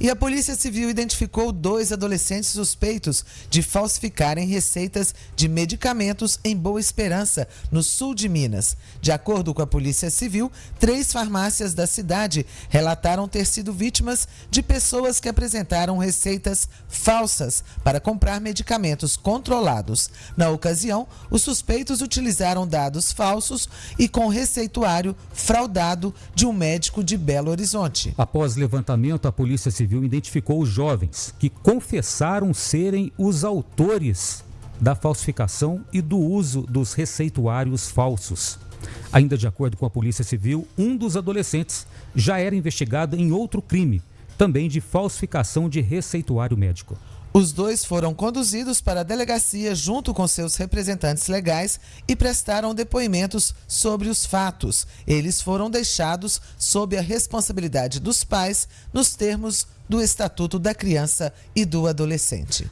e a Polícia Civil identificou dois adolescentes suspeitos de falsificarem receitas de medicamentos em Boa Esperança, no sul de Minas. De acordo com a Polícia Civil, três farmácias da cidade relataram ter sido vítimas de pessoas que apresentaram receitas falsas para comprar medicamentos controlados. Na ocasião, os suspeitos utilizaram dados falsos e com receituário fraudado de um médico de Belo Horizonte. Após levantamento, a Polícia Civil identificou os jovens que confessaram serem os autores da falsificação e do uso dos receituários falsos. Ainda de acordo com a Polícia Civil, um dos adolescentes já era investigado em outro crime, também de falsificação de receituário médico. Os dois foram conduzidos para a delegacia junto com seus representantes legais e prestaram depoimentos sobre os fatos. Eles foram deixados sob a responsabilidade dos pais nos termos do Estatuto da Criança e do Adolescente.